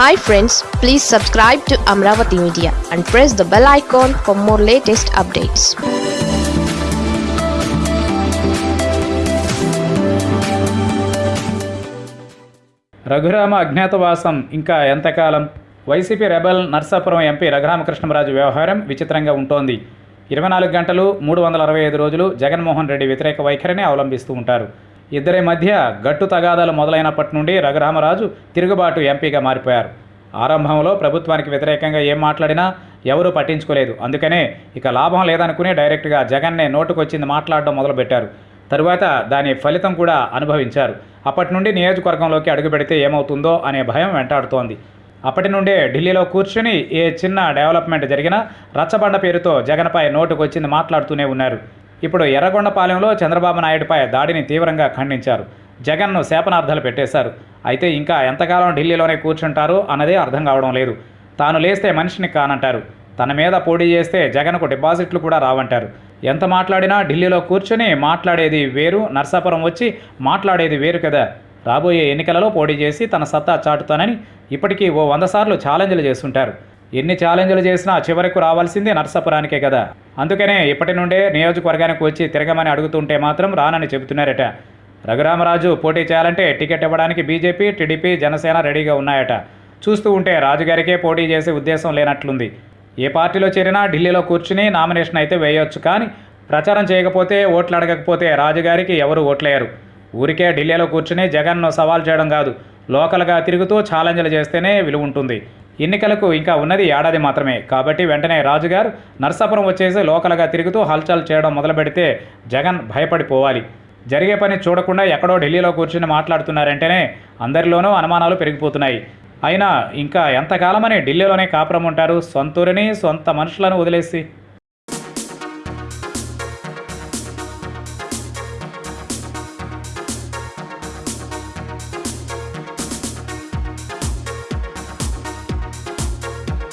Hi friends please subscribe to Amaravati media and press the bell icon for more latest updates Raghurama అజ్ఞాతవాసం ఇంకా ఎంతకాలం? YCP rebel Narsapuram MP Raghurama Krishna Raju వ్యవహారం విచిత్రంగా ఉంటోంది. ఇరవై నాలుగు గంటలు మూడు వందల అరవై ఐదు రోజులు జగన్మోహన్ రెడ్డి వ్యతిరేక వైఖరిని అవలంబిస్తూ ఉంటారు. ఇద్దరి మధ్య గట్టు తగాదాలు మొదలైనప్పటి నుండి రఘురామరాజు తిరుగుబాటు ఎంపీగా మారిపోయారు. ఆరంభంలో ప్రభుత్వానికి వ్యతిరేకంగా ఏం మాట్లాడినా ఎవరూ పట్టించుకోలేదు. అందుకనే ఇక లాభం లేదనుకుని డైరెక్ట్గా జగన్నే నోటుకొచ్చింది మాట్లాడడం మొదలుపెట్టారు. తరువాత దాని ఫలితం కూడా అనుభవించారు. అప్పటి నుండి నియోజకవర్గంలోకి అడుగుపెడితే ఏమవుతుందో అనే భయం వెంటాడుతోంది. అప్పటి నుండే ఢిల్లీలో కూర్చుని ఏ చిన్న డెవలప్మెంట్ జరిగినా రచ్చబండ పేరుతో జగన్పై నోటుకొచ్చింది మాట్లాడుతూనే ఉన్నారు. ఇప్పుడు ఎర్రగొండపాలెంలో చంద్రబాబు నాయుడుపై దాడిని తీవ్రంగా ఖండించారు. జగన్ను శాపనార్థాలు పెట్టేశారు. అయితే ఇంకా ఎంతకాలం ఢిల్లీలోనే కూర్చుంటారు అన్నదే అర్థం కావడం లేదు. తాను లేస్తే మనిషిని కానంటారు. తన మీద పోటీ చేస్తే జగన్కు డిపాజిట్లు కూడా రావంటారు. ఎంత మాట్లాడినా ఢిల్లీలో కూర్చొని మాట్లాడేది వేరు నర్సాపురం వచ్చి మాట్లాడేది వేరు కదా. రాబోయే ఎన్నికలలో పోటీ చేసి తన సత్తా చాటుతానని ఇప్పటికీ ఓ వంద సార్లు ఛాలెంజ్లు చేస్తుంటారు. ఎన్ని ఛాలెంజ్లు చేసినా చివరకు రావాల్సింది నర్సాపురానికే కదా. అందుకనే ఇప్పటి నుండే నియోజకవర్గానికి వచ్చి తిరగమని అడుగుతుంటే మాత్రం రానని చెబుతున్నారట. రఘురామరాజు పోటీ చేయాలంటే టికెట్ ఇవ్వడానికి బీజేపీ టీడీపీ జనసేన రెడీగా ఉన్నాయట. చూస్తూ ఉంటే రాజుగారికే పోటీ చేసే ఉద్దేశం లేనట్లుంది. ఏ పార్టీలో చేరినా ఢిల్లీలో కూర్చుని నామినేషన్ అయితే వేయొచ్చు కానీ ప్రచారం చేయకపోతే ఓట్లు అడగకపోతే రాజుగారికి ఎవరు ఓట్లేయరు. ఊరికే ఢిల్లీలో కూర్చుని జగన్ను సవాల్ చేయడం కాదు లోకల్గా తిరుగుతూ ఛాలెంజ్లు చేస్తేనే విలువ ఉంటుంది. ఎన్నికలకు ఇంకా ఉన్నది ఏడాది మాత్రమే. కాబట్టి వెంటనే రాజుగారు నర్సాపురం వచ్చేసి లోకల్గా తిరుగుతూ హల్చల్ చేయడం మొదలు పెడితే జగన్ భయపడిపోవాలి. జరిగే పని చూడకుండా ఎక్కడో ఢిల్లీలో కూర్చుని మాట్లాడుతున్నారంటేనే అందరిలోనూ అనుమానాలు పెరిగిపోతున్నాయి. అయినా ఇంకా ఎంతకాలమని ఢిల్లీలోనే కాపురం ఉంటారు? సొంతూరిని సొంత మనుషులను వదిలేసి